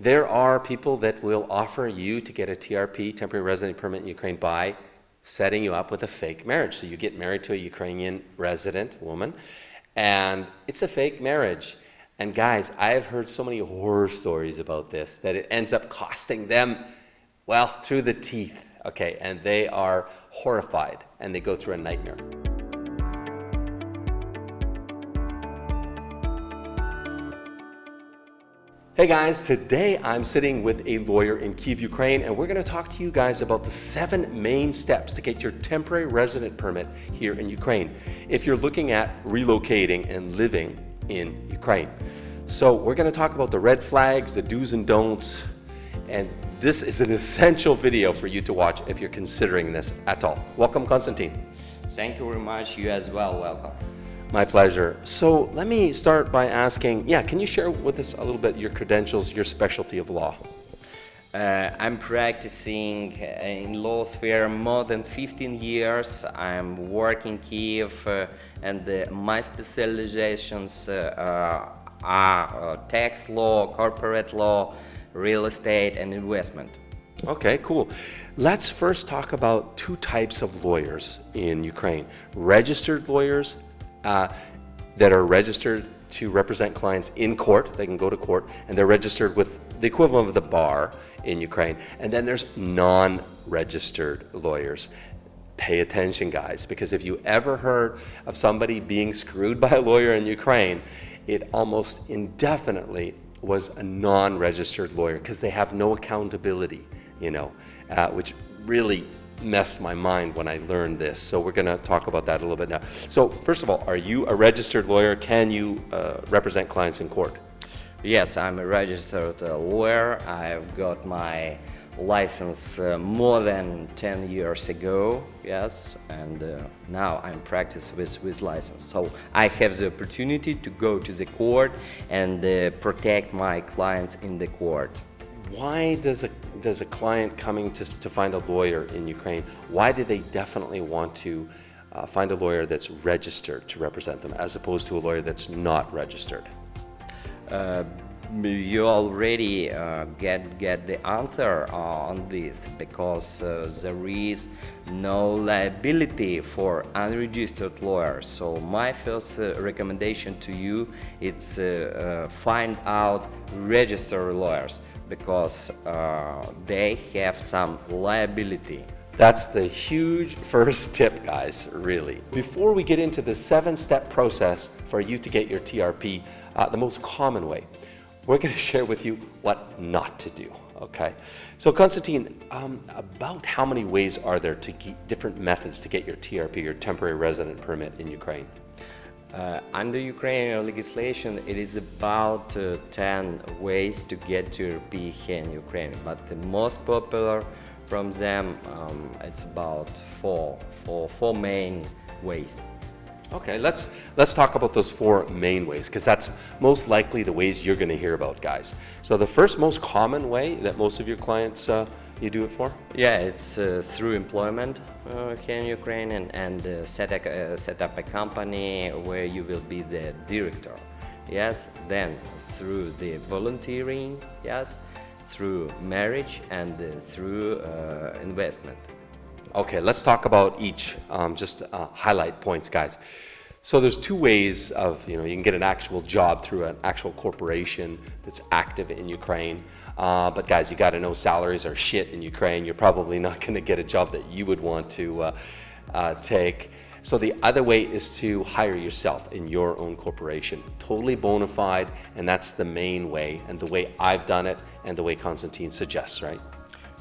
There are people that will offer you to get a TRP, temporary resident permit in Ukraine, by setting you up with a fake marriage. So you get married to a Ukrainian resident woman, and it's a fake marriage. And guys, I have heard so many horror stories about this that it ends up costing them, well, through the teeth, okay? And they are horrified and they go through a nightmare. Hey guys, today I'm sitting with a lawyer in Kiev, Ukraine, and we're going to talk to you guys about the seven main steps to get your temporary resident permit here in Ukraine if you're looking at relocating and living in Ukraine. So we're going to talk about the red flags, the do's and don'ts, and this is an essential video for you to watch if you're considering this at all. Welcome, Konstantin. Thank you very much. You as well. Welcome. My pleasure. So let me start by asking, yeah, can you share with us a little bit your credentials, your specialty of law? Uh, I'm practicing in law sphere more than 15 years. I'm working Kiev uh, and uh, my specializations uh, are uh, tax law, corporate law, real estate and investment. Okay, cool. Let's first talk about two types of lawyers in Ukraine. Registered lawyers uh, that are registered to represent clients in court. They can go to court and they're registered with the equivalent of the bar in Ukraine. And then there's non-registered lawyers. Pay attention, guys, because if you ever heard of somebody being screwed by a lawyer in Ukraine, it almost indefinitely was a non-registered lawyer because they have no accountability, you know, uh, which really messed my mind when I learned this. So we're going to talk about that a little bit now. So first of all, are you a registered lawyer? Can you uh, represent clients in court? Yes, I'm a registered uh, lawyer. I've got my license uh, more than 10 years ago, yes, and uh, now I'm practice with, with license. So I have the opportunity to go to the court and uh, protect my clients in the court why does a, does a client coming to, to find a lawyer in Ukraine, why do they definitely want to uh, find a lawyer that's registered to represent them as opposed to a lawyer that's not registered? Uh, you already uh, get get the answer on this because uh, there is no liability for unregistered lawyers so my first uh, recommendation to you is uh, uh, find out registered lawyers because uh, they have some liability. That's the huge first tip, guys, really. Before we get into the seven-step process for you to get your TRP, uh, the most common way, we're going to share with you what not to do, okay? So Konstantin, um, about how many ways are there to get different methods to get your TRP, your temporary resident permit in Ukraine? Uh, under Ukrainian legislation, it is about uh, 10 ways to get to here in Ukraine, but the most popular from them, um, it's about four, four, four main ways. Okay, let's let's talk about those four main ways because that's most likely the ways you're going to hear about, guys. So the first most common way that most of your clients uh, you do it for? Yeah, it's uh, through employment uh, here in Ukraine and, and uh, set, a, uh, set up a company where you will be the director. Yes, then through the volunteering, yes, through marriage and uh, through uh, investment. Okay, let's talk about each, um, just highlight points, guys. So there's two ways of, you know, you can get an actual job through an actual corporation that's active in Ukraine. Uh, but guys, you got to know salaries are shit in Ukraine. You're probably not going to get a job that you would want to uh, uh, take. So the other way is to hire yourself in your own corporation, totally bona fide, and that's the main way, and the way I've done it, and the way Constantine suggests, right?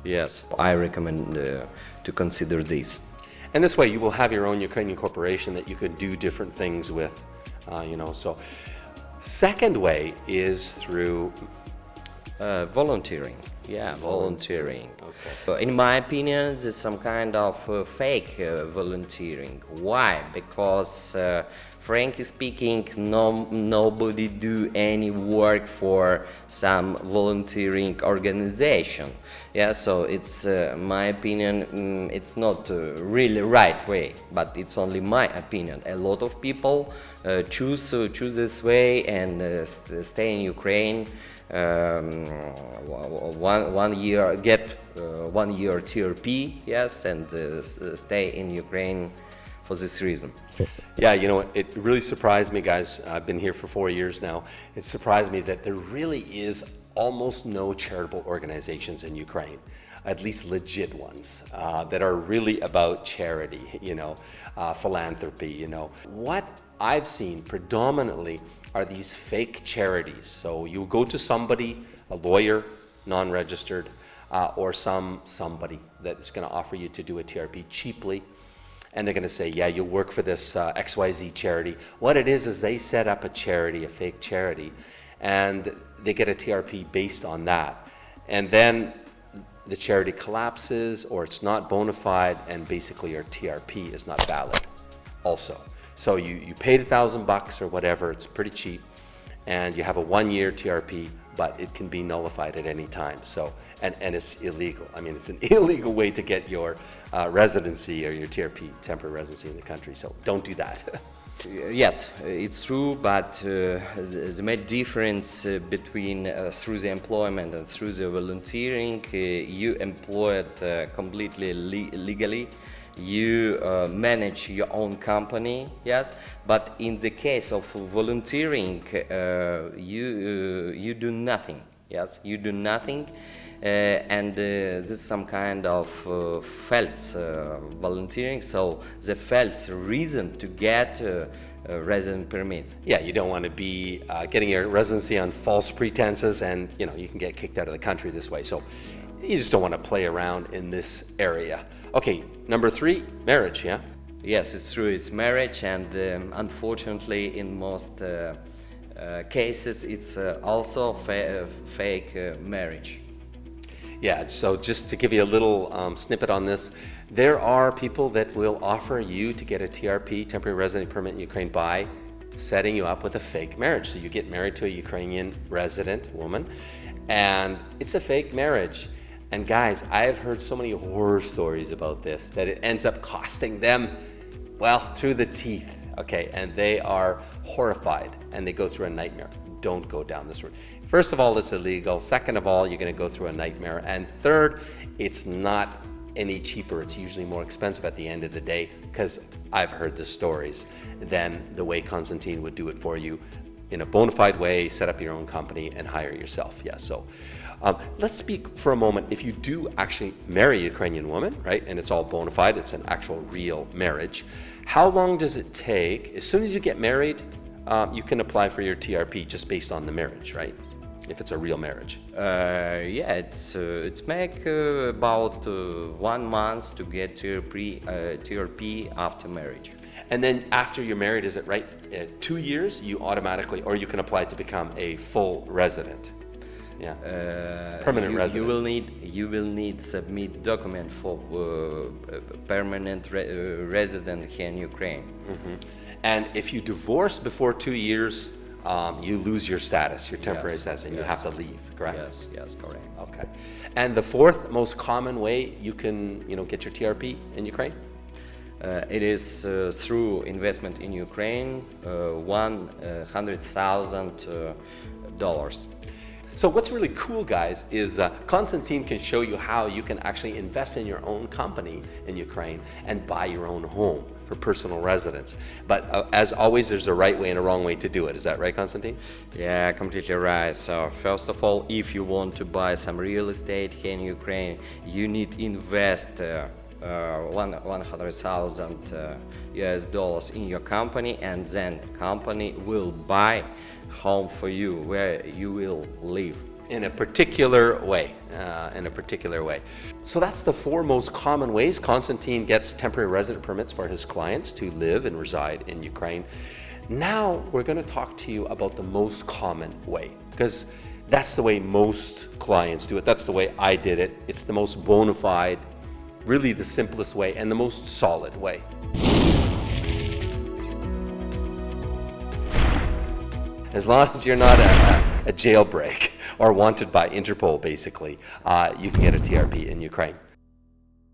Yes, I recommend uh, to consider this. And this way you will have your own Ukrainian corporation that you could do different things with, uh, you know, so. Second way is through uh, volunteering. Yeah, volunteering. Okay. In my opinion, there's some kind of uh, fake uh, volunteering. Why? Because, uh, frankly speaking, no, nobody do any work for some volunteering organization. Yeah, so it's uh, my opinion. Mm, it's not uh, really right way, but it's only my opinion. A lot of people choose choose this way and st stay in Ukraine um, one, one year, gap, uh, one year TRP, yes, and uh, stay in Ukraine for this reason. Yeah, you know, it really surprised me, guys. I've been here for four years now. It surprised me that there really is almost no charitable organizations in Ukraine at least legit ones uh, that are really about charity, you know, uh, philanthropy, you know. What I've seen predominantly are these fake charities. So you go to somebody, a lawyer, non-registered, uh, or some somebody that's going to offer you to do a TRP cheaply. And they're going to say, yeah, you'll work for this uh, XYZ charity. What it is, is they set up a charity, a fake charity, and they get a TRP based on that. And then the charity collapses or it's not bona fide and basically your TRP is not valid also. So you, you paid a thousand bucks or whatever, it's pretty cheap, and you have a one year TRP, but it can be nullified at any time. So, and, and it's illegal. I mean, it's an illegal way to get your uh, residency or your TRP, temporary residency in the country. So don't do that. Yes, it's true, but uh, the, main difference uh, between uh, through the employment and through the volunteering, uh, you employ it uh, completely le legally, you uh, manage your own company, yes, but in the case of volunteering, you, you do nothing, yes, you do nothing. Uh, and uh, this is some kind of uh, false volunteering, so the false reason to get uh, resident permits. Yeah, you don't want to be uh, getting your residency on false pretenses and you know you can get kicked out of the country this way. So you just don't want to play around in this area. Okay, number three, marriage, yeah? Yes, it's true, it's marriage and um, unfortunately in most uh, cases it's also fa fake marriage. Yeah, so just to give you a little um, snippet on this, there are people that will offer you to get a TRP, temporary resident permit in Ukraine by setting you up with a fake marriage. So you get married to a Ukrainian resident woman and it's a fake marriage. And guys, I have heard so many horror stories about this that it ends up costing them, well, through the teeth, okay? And they are horrified and they go through a nightmare. Don't go down this road. First of all, it's illegal. Second of all, you're going to go through a nightmare. And third, it's not any cheaper. It's usually more expensive at the end of the day because I've heard the stories than the way Constantine would do it for you in a bona fide way, set up your own company and hire yourself. Yeah, so um, let's speak for a moment. If you do actually marry a Ukrainian woman, right, and it's all bona fide, it's an actual real marriage, how long does it take? As soon as you get married, um, you can apply for your TRP just based on the marriage, right? if it's a real marriage? Uh, yeah, it's uh, it's make uh, about uh, one month to get TRP, TRP uh, after marriage. And then after you're married, is it right? Uh, two years, you automatically, or you can apply to become a full resident. Yeah. permanent you, resident. You will need you will need submit document for permanent re resident here in Ukraine. Mm -hmm. And if you divorce before two years, um, you lose your status, your temporary yes, status, and yes. you have to leave, correct? Yes, yes, correct. Okay. And the fourth most common way you can, you know, get your TRP in Ukraine? Uh, it is uh, through investment in Ukraine, uh, $100,000. Uh, so what's really cool, guys, is uh, Konstantin can show you how you can actually invest in your own company in Ukraine and buy your own home for personal residence. But uh, as always, there's a right way and a wrong way to do it. Is that right, Constantine? Yeah, completely right. So first of all, if you want to buy some real estate here in Ukraine, you need invest uh, uh, one, 100,000 uh, US dollars in your company and then company will buy home for you where you will live in a particular way, uh, in a particular way. So that's the four most common ways Constantine gets temporary resident permits for his clients to live and reside in Ukraine. Now we're going to talk to you about the most common way because that's the way most clients do it. That's the way I did it. It's the most bona fide, really the simplest way and the most solid way. As long as you're not a, a jailbreak or wanted by Interpol, basically, uh, you can get a TRP in Ukraine.